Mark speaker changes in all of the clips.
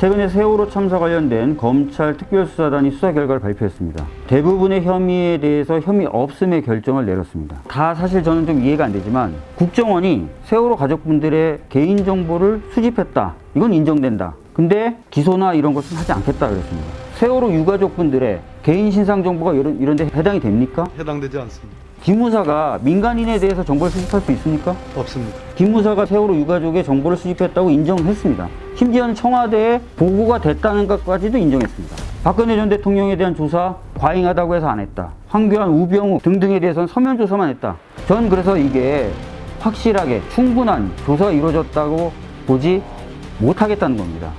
Speaker 1: 최근에 세월호 참사 관련된 검찰 특별수사단이 수사 결과를 발표했습니다. 대부분의 혐의에 대해서 혐의 없음의 결정을 내렸습니다. 다 사실 저는 좀 이해가 안 되지만 국정원이 세월호 가족분들의 개인정보를 수집했다. 이건 인정된다. 근데 기소나 이런 것은 하지 않겠다 그랬습니다. 세월호 유가족분들의 개인 신상 정보가 이런, 이런 데 해당이 됩니까?
Speaker 2: 해당되지 않습니다.
Speaker 1: 기무사가 민간인에 대해서 정보를 수집할 수 있습니까?
Speaker 2: 없습니다.
Speaker 1: 기무사가 세월호 유가족의 정보를 수집했다고 인정했습니다. 심지어는 청와대에 보고가 됐다는 것까지도 인정했습니다. 박근혜 전 대통령에 대한 조사 과잉하다고 해서 안 했다. 황교안, 우병우 등등에 대해서는 서면 조사만 했다. 전 그래서 이게 확실하게 충분한 조사가 이루어졌다고 보지 못하겠다는 겁니다.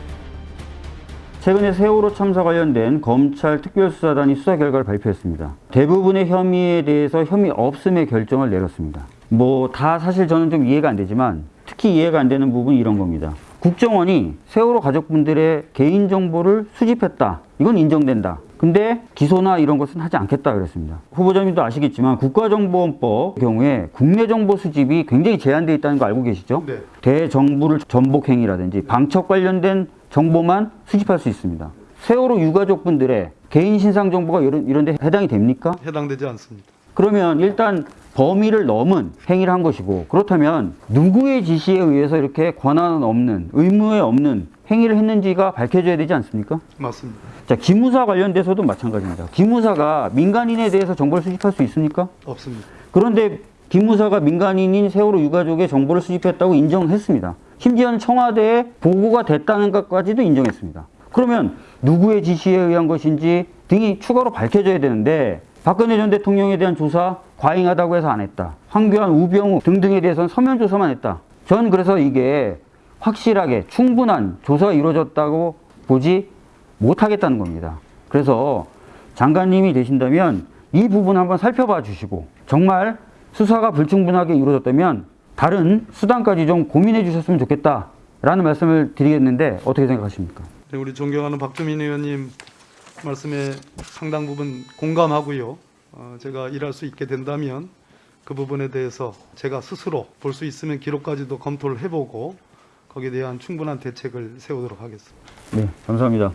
Speaker 1: 최근에 세월호 참사 관련된 검찰 특별수사단이 수사 결과를 발표했습니다. 대부분의 혐의에 대해서 혐의 없음의 결정을 내렸습니다. 뭐 다 사실 저는 좀 이해가 안 되지만 특히 이해가 안 되는 부분이 이런 겁니다. 국정원이 세월호 가족분들의 개인정보를 수집했다. 이건 인정된다. 근데 기소나 이런 것은 하지 않겠다 그랬습니다. 후보자님도 아시겠지만 국가정보원법 경우에 국내 정보 수집이 굉장히 제한되어 있다는 거 알고 계시죠?
Speaker 2: 네.
Speaker 1: 대정부를 전복 행위라든지 방첩 관련된 정보만 수집할 수 있습니다. 세월호 유가족분들의 개인 신상 정보가 이런, 이런 데 해당이 됩니까?
Speaker 2: 해당되지 않습니다.
Speaker 1: 그러면 일단 범위를 넘은 행위를 한 것이고 그렇다면 누구의 지시에 의해서 이렇게 권한은 없는 의무에 없는 행위를 했는지가 밝혀져야 되지 않습니까?
Speaker 2: 맞습니다.
Speaker 1: 자, 기무사 관련돼서도 마찬가지입니다. 기무사가 민간인에 대해서 정보를 수집할 수 있습니까?
Speaker 2: 없습니다.
Speaker 1: 그런데 기무사가 민간인인 세월호 유가족의 정보를 수집했다고 인정했습니다. 심지어는 청와대에 보고가 됐다는 것까지도 인정했습니다. 그러면 누구의 지시에 의한 것인지 등이 추가로 밝혀져야 되는데 박근혜 전 대통령에 대한 조사 과잉하다고 해서 안 했다. 황교안, 우병우 등등에 대해서는 서면 조사만 했다. 전 그래서 이게 확실하게 충분한 조사가 이루어졌다고 보지 못하겠다는 겁니다. 그래서 장관님이 되신다면 이 부분 한번 살펴봐 주시고 정말 수사가 불충분하게 이루어졌다면 다른 수단까지 좀 고민해 주셨으면 좋겠다라는 말씀을 드리겠는데 어떻게 생각하십니까?
Speaker 2: 네, 우리 존경하는 박주민 의원님 말씀에 상당 부분 공감하고요. 어, 제가 일할 수 있게 된다면 그 부분에 대해서 제가 스스로 볼 수 있으면 기록까지도 검토를 해보고 거기에 대한 충분한 대책을 세우도록 하겠습니다.
Speaker 1: 네, 감사합니다.